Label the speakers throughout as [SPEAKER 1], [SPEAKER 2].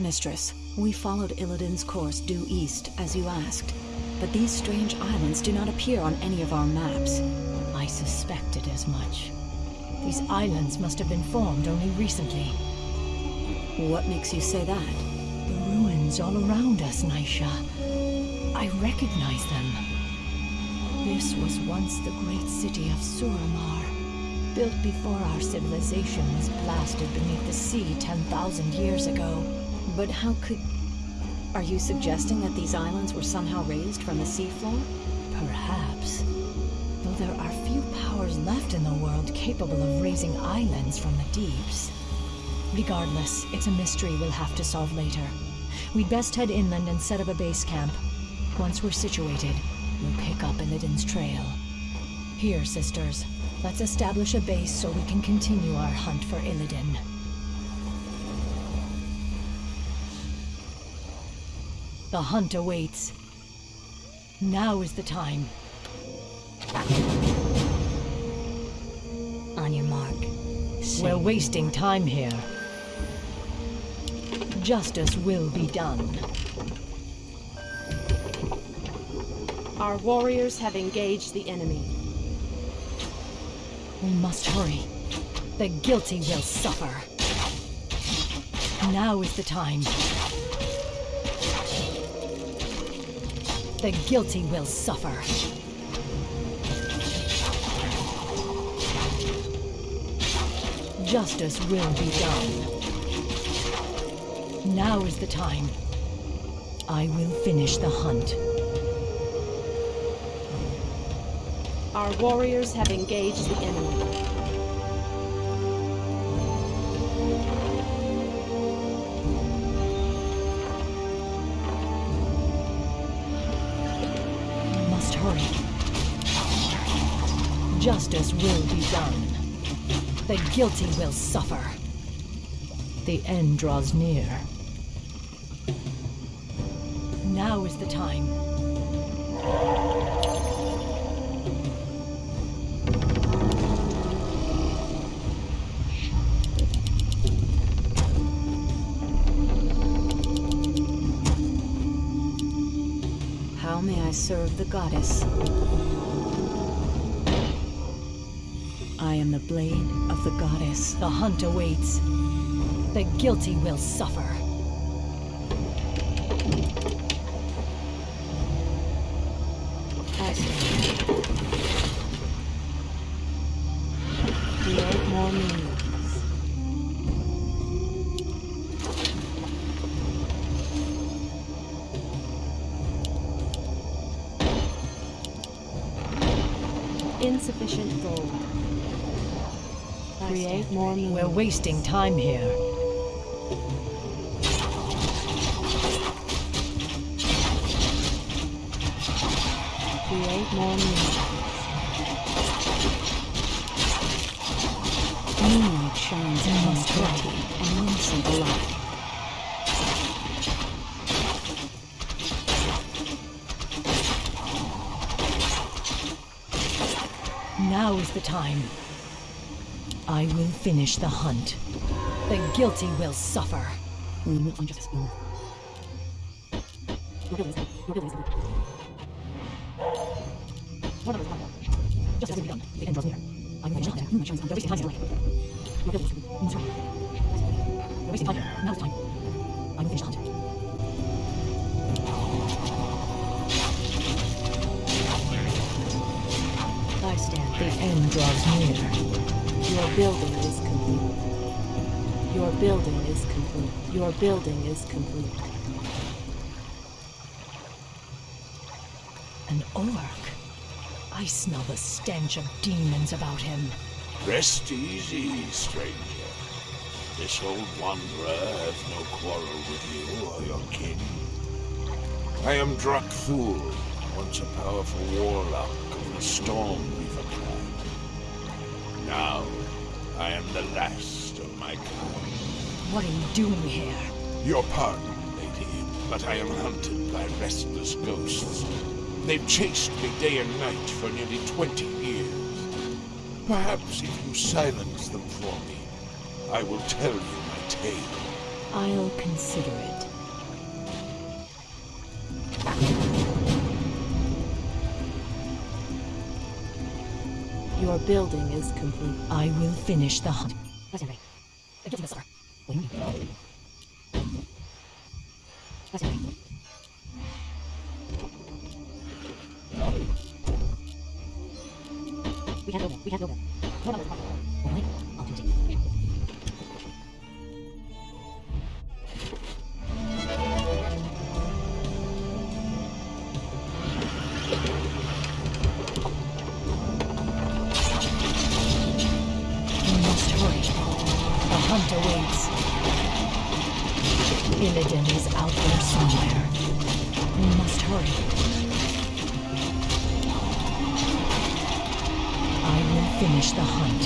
[SPEAKER 1] Mistress, we followed Illidan's course due east, as you asked. But these strange islands do not appear on any of our maps.
[SPEAKER 2] I suspected as much. These islands must have been formed only recently.
[SPEAKER 1] What makes you say that?
[SPEAKER 2] The ruins all around us, Naisha. I recognize them. This was once the great city of Suramar, built before our civilization was blasted beneath the sea 10,000 years ago.
[SPEAKER 1] But how could... Are you suggesting that these islands were somehow raised from the seafloor?
[SPEAKER 2] Perhaps. Though there are few powers left in the world capable of raising islands from the deeps. Regardless, it's a mystery we'll have to solve later. We'd best head inland and set up a base camp. Once we're situated, we'll pick up Illidan's trail. Here, sisters, let's establish a base so we can continue our hunt for Illidan. The hunt awaits. Now is the time.
[SPEAKER 3] On your mark.
[SPEAKER 2] We're wasting time here. Justice will be done.
[SPEAKER 4] Our warriors have engaged the enemy.
[SPEAKER 2] We must hurry. The guilty will suffer. Now is the time. The guilty will suffer. Justice will be done. Now is the time. I will finish the hunt.
[SPEAKER 4] Our warriors have engaged the enemy.
[SPEAKER 2] Justice will be done. The guilty will suffer. The end draws near. Now is the time.
[SPEAKER 1] How may I serve the goddess? I am the blade of the goddess.
[SPEAKER 2] The hunt awaits. The guilty will suffer. We're wasting time here.
[SPEAKER 4] Create more means.
[SPEAKER 1] Moonlight shines upon purity and single light.
[SPEAKER 2] Now is the time. I will finish the hunt. The guilty will suffer. I. The end draws near.
[SPEAKER 4] Your building is complete. Your building is complete. Your building is complete.
[SPEAKER 2] An orc. I smell the stench of demons about him.
[SPEAKER 5] Rest easy, stranger. This old wanderer has no quarrel with you or your kin. I am Drak'thul, once a powerful warlock of the Storm. Now, I am the last of my kind.
[SPEAKER 2] What are you doing here?
[SPEAKER 5] Your pardon, lady, but I am hunted by restless ghosts. They've chased me day and night for nearly 20 years. Perhaps if you silence them for me, I will tell you my tale.
[SPEAKER 2] I'll consider it.
[SPEAKER 4] Your building is complete.
[SPEAKER 2] I will finish the hunt. Finish the hunt.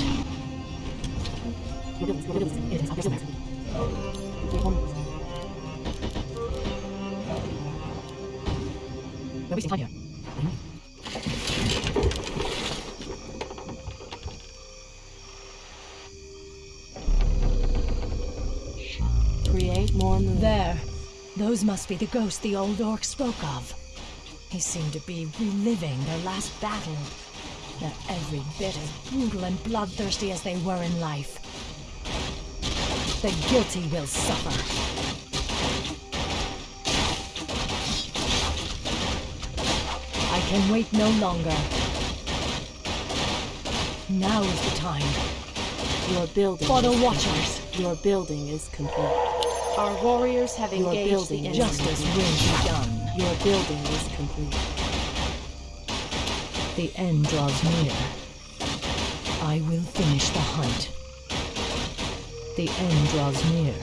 [SPEAKER 3] We're wasting time here.
[SPEAKER 4] Create more moon.
[SPEAKER 2] There. Those must be the ghosts the old orc spoke of. They seem to be reliving their last battle. They're every bit as brutal and bloodthirsty as they were in life. The guilty will suffer. I can wait no longer. Now is the time
[SPEAKER 4] Your building.
[SPEAKER 2] for the
[SPEAKER 4] is
[SPEAKER 2] Watchers.
[SPEAKER 4] complete. Your building is complete.
[SPEAKER 6] Our warriors have
[SPEAKER 4] Your
[SPEAKER 6] engaged the
[SPEAKER 4] building
[SPEAKER 6] enemy.
[SPEAKER 2] Justice will be done.
[SPEAKER 4] Your building is complete.
[SPEAKER 2] The end draws near. I will finish the hunt. The end draws near.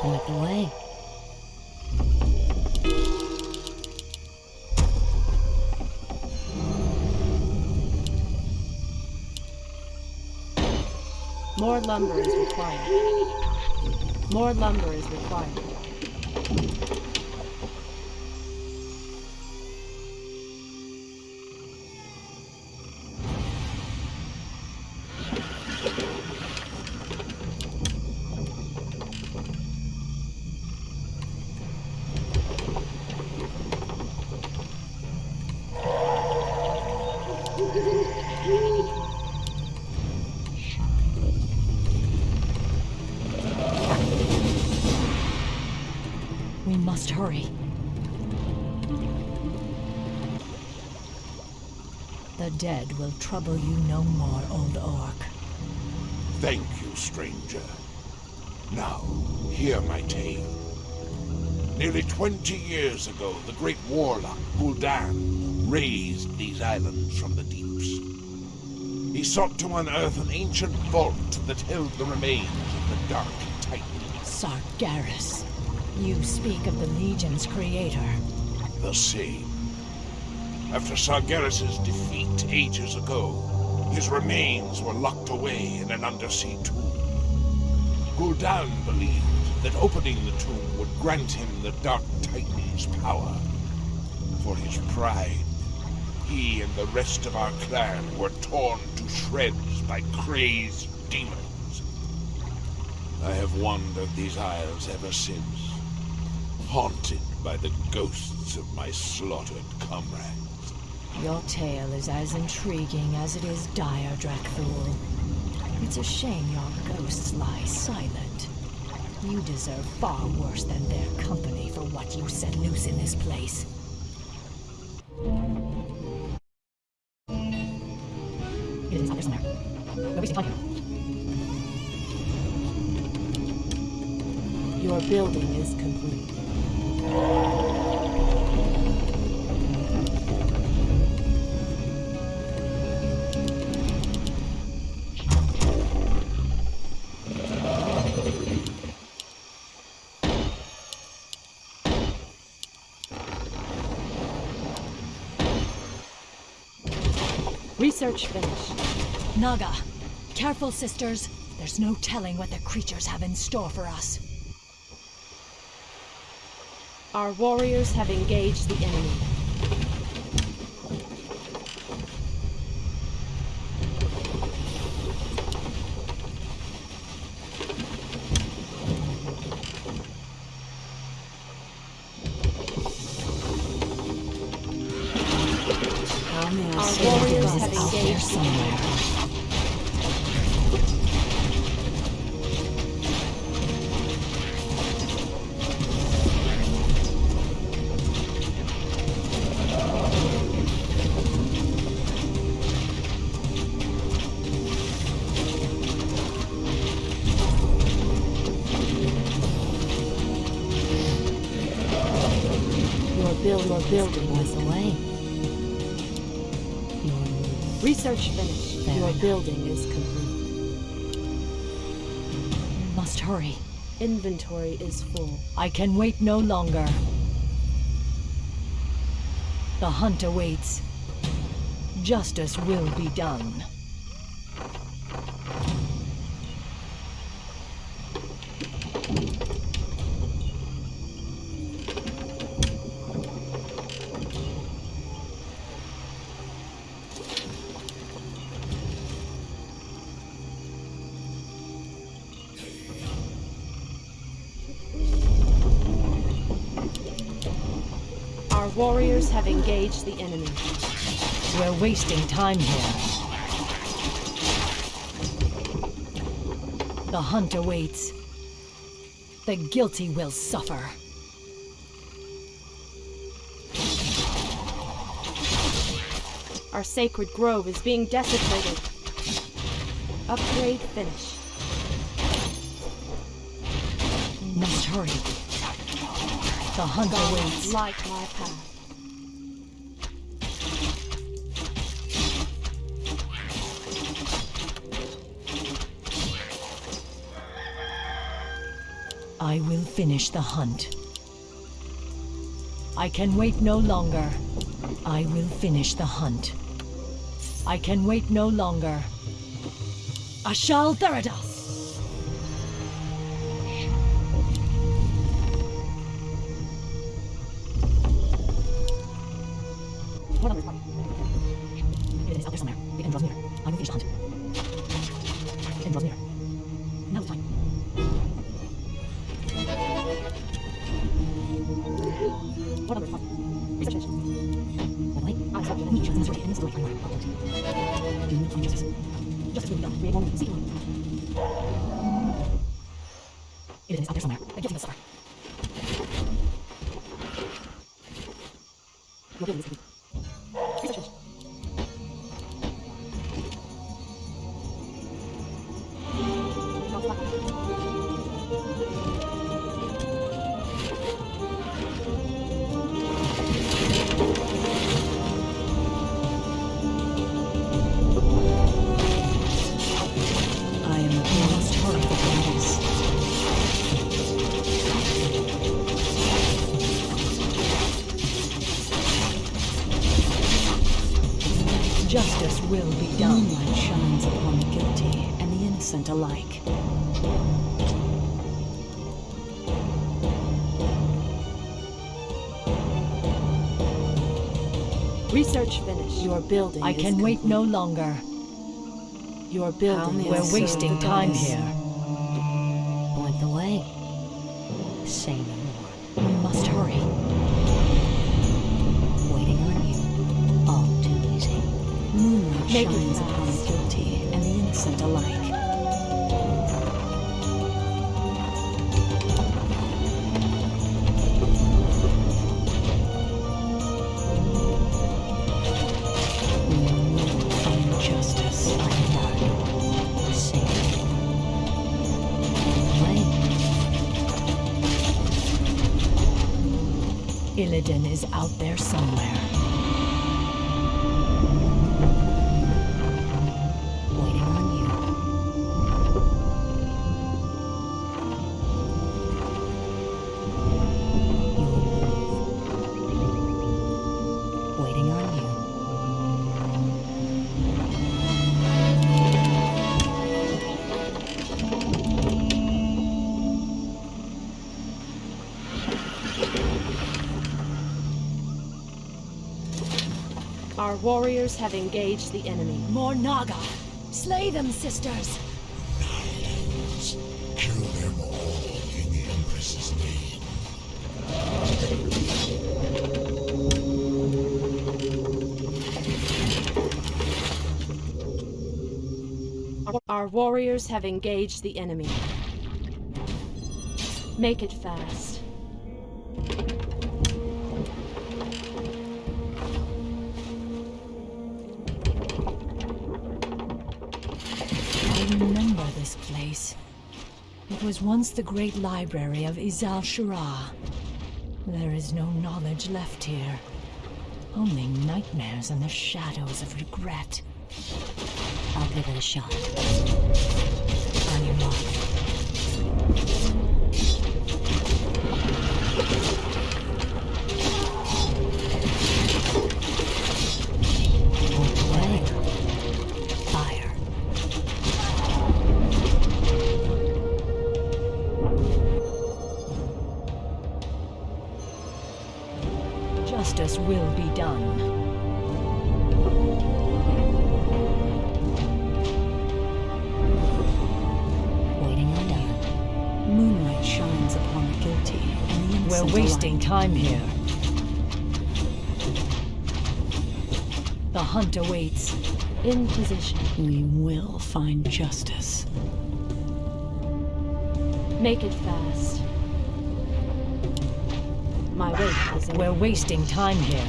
[SPEAKER 3] Point the way.
[SPEAKER 6] More lumber is required. More lumber is required.
[SPEAKER 2] Dead will trouble you no more, old orc.
[SPEAKER 5] Thank you, stranger. Now, hear my tale. Nearly 20 years ago, the great warlock Gul'dan raised these islands from the deeps. He sought to unearth an ancient vault that held the remains of the Dark Titan.
[SPEAKER 2] Sargeras. You speak of the Legion's creator.
[SPEAKER 5] The same. After Sargeras' defeat ages ago, his remains were locked away in an undersea tomb. Gul'dan believed that opening the tomb would grant him the Dark Titan's power. For his pride, he and the rest of our clan were torn to shreds by crazed demons. I have wandered these isles ever since, haunted by the ghosts of my slaughtered comrades.
[SPEAKER 2] Your tale is as intriguing as it is dire, Drak'thul. It's a shame your ghosts lie silent. You deserve far worse than their company for what you set loose in this place.
[SPEAKER 3] It is out there somewhere. We're wasting time here.
[SPEAKER 4] Your building is complete.
[SPEAKER 6] Research finished.
[SPEAKER 2] Naga, careful, sisters. There's no telling what the creatures have in store for us.
[SPEAKER 6] Our warriors have engaged the enemy.
[SPEAKER 1] It is out there
[SPEAKER 6] engaged.
[SPEAKER 1] somewhere.
[SPEAKER 4] Your
[SPEAKER 6] Research finished.
[SPEAKER 4] Your building is complete.
[SPEAKER 2] Must hurry.
[SPEAKER 4] Inventory is full.
[SPEAKER 2] I can wait no longer. The hunt awaits. Justice will be done.
[SPEAKER 6] Warriors have engaged the enemy.
[SPEAKER 2] We're wasting time here. The hunt awaits. The guilty will suffer.
[SPEAKER 6] Our sacred grove is being desecrated. Upgrade finished.
[SPEAKER 2] Must hurry. The hunt awaits.
[SPEAKER 6] Light my path.
[SPEAKER 2] I will finish the hunt. I can wait no longer. I will finish the hunt. I can wait no longer. Ashal Theridas!
[SPEAKER 3] Justice. Will be done. Create one, seek one. Will
[SPEAKER 2] be done.
[SPEAKER 1] Moonlight shines upon the guilty and the innocent alike.
[SPEAKER 6] Research finished.
[SPEAKER 4] Your building
[SPEAKER 2] I
[SPEAKER 4] is
[SPEAKER 2] can wait no longer.
[SPEAKER 4] complete. Your building
[SPEAKER 2] We're wasting time here. Is out there somewhere.
[SPEAKER 6] Our warriors have engaged the enemy.
[SPEAKER 2] More Naga! Slay them, sisters!
[SPEAKER 5] Kill them all in the Empress's name.
[SPEAKER 6] Our warriors have engaged the enemy. Make it fast.
[SPEAKER 2] Remember this place. It was once the great library of Izal Shura. There is no knowledge left here. Only nightmares and the shadows of regret.
[SPEAKER 3] I'll give it a shot.
[SPEAKER 2] Justice will be done.
[SPEAKER 3] Waiting on done.
[SPEAKER 1] Moonlight shines upon the guilty and the innocent
[SPEAKER 2] We're wasting
[SPEAKER 1] alike.
[SPEAKER 2] time here. The hunt awaits.
[SPEAKER 6] In position.
[SPEAKER 1] We will find justice.
[SPEAKER 6] Make it fast. My weight is in
[SPEAKER 2] We're wasting time here.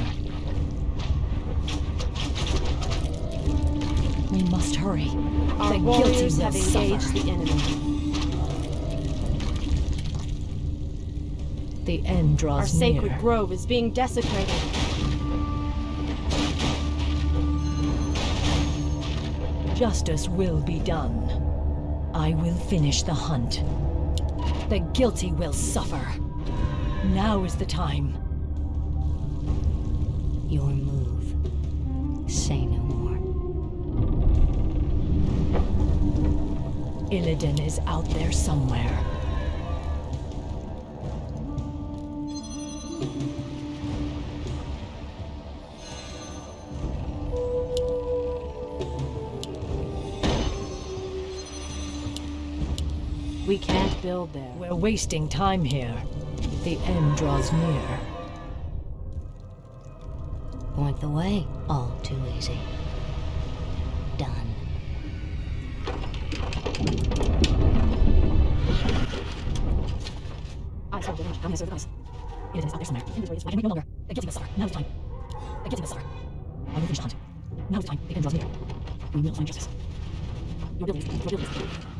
[SPEAKER 2] We must hurry.
[SPEAKER 6] Our
[SPEAKER 2] the guilty
[SPEAKER 6] warriors have engaged
[SPEAKER 2] suffer.
[SPEAKER 6] the enemy.
[SPEAKER 2] The end draws near.
[SPEAKER 6] Our sacred
[SPEAKER 2] near.
[SPEAKER 6] grove is being desecrated.
[SPEAKER 2] Justice will be done. I will finish the hunt. The guilty will suffer. Now is the time.
[SPEAKER 3] Your move. Say no more.
[SPEAKER 2] Illidan is out there somewhere.
[SPEAKER 6] We can't build there.
[SPEAKER 2] We're wasting time here. The end draws near.
[SPEAKER 3] Point the way. All too easy. Done.
[SPEAKER 6] I saw the I'm gonna serve
[SPEAKER 2] Illidan is out there somewhere.
[SPEAKER 6] Inventory is
[SPEAKER 2] I can wait no longer. The guilty will suffer. Now is the time. The guilty will suffer. I will finish the hunt. Now is the time. The end draws near. We will find justice.
[SPEAKER 6] Your building is your building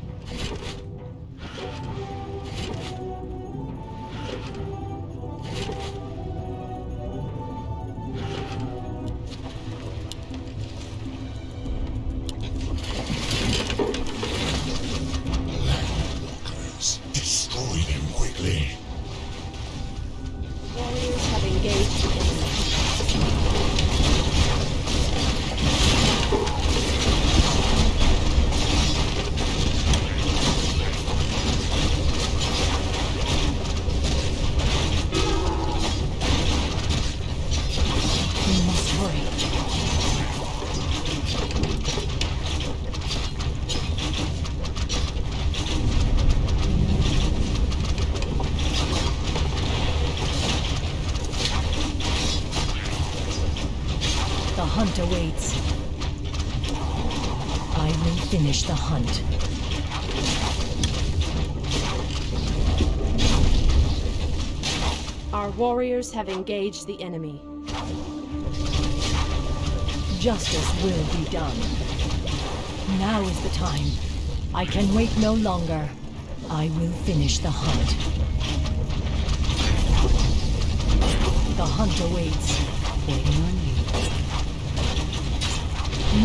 [SPEAKER 2] awaits. I will finish the hunt.
[SPEAKER 6] Our warriors have engaged the enemy.
[SPEAKER 2] Justice will be done. Now is the time. I can wait no longer. I will finish the hunt. The hunt awaits.
[SPEAKER 3] Waiting on you.
[SPEAKER 1] Moonlight shines upon the guilty and the innocent
[SPEAKER 6] Our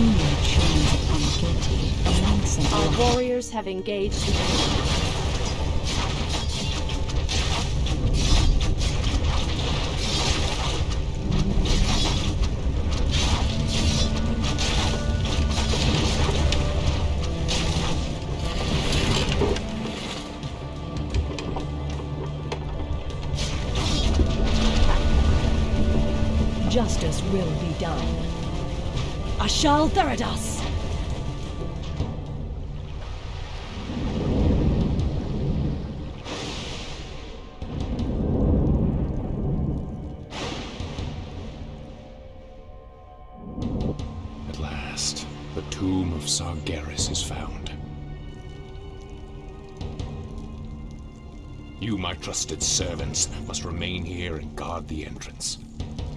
[SPEAKER 6] warriors have engaged the enemy.
[SPEAKER 2] Justice will be done. Ashal
[SPEAKER 7] At last, the tomb of Sargeras is found. You, my trusted servants, must remain here and guard the entrance.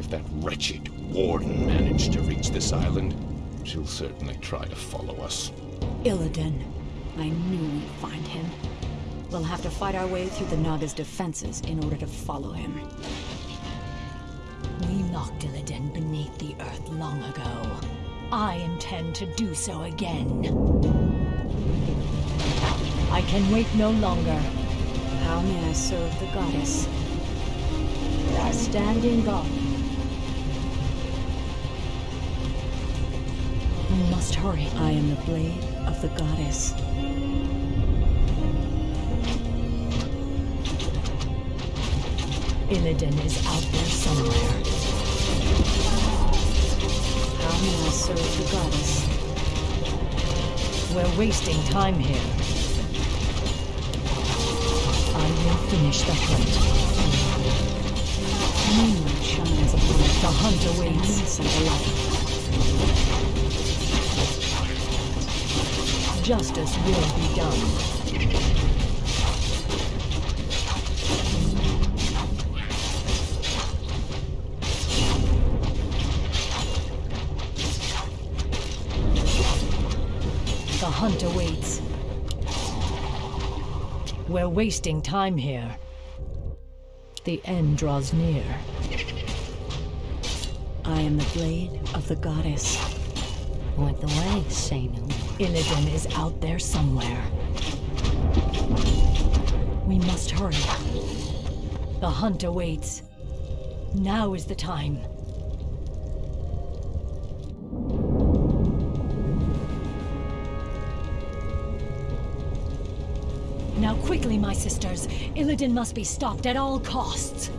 [SPEAKER 7] If that wretched warden managed to reach this island, she'll certainly try to follow us.
[SPEAKER 1] Illidan. I knew we'd find him. We'll have to fight our way through the Naga's defenses in order to follow him.
[SPEAKER 2] We locked Illidan beneath the earth long ago. I intend to do so again. I can wait no longer.
[SPEAKER 1] How may I serve the goddess?
[SPEAKER 2] I stand in God. Must hurry.
[SPEAKER 1] I am the blade of the goddess.
[SPEAKER 2] Illidan is out there somewhere.
[SPEAKER 1] How may I serve the goddess?
[SPEAKER 2] We're wasting time here. I will finish the hunt.
[SPEAKER 1] Moonlight shines upon it.
[SPEAKER 2] The hunt awaits.
[SPEAKER 1] Innocent alike.
[SPEAKER 2] Justice will be done. The hunt awaits. We're wasting time here. The end draws near.
[SPEAKER 1] I am the blade of the goddess.
[SPEAKER 3] Point the way, say
[SPEAKER 2] Illidan is out there somewhere. We must hurry. The hunt awaits. Now is the time. Now quickly, my sisters. Illidan must be stopped at all costs.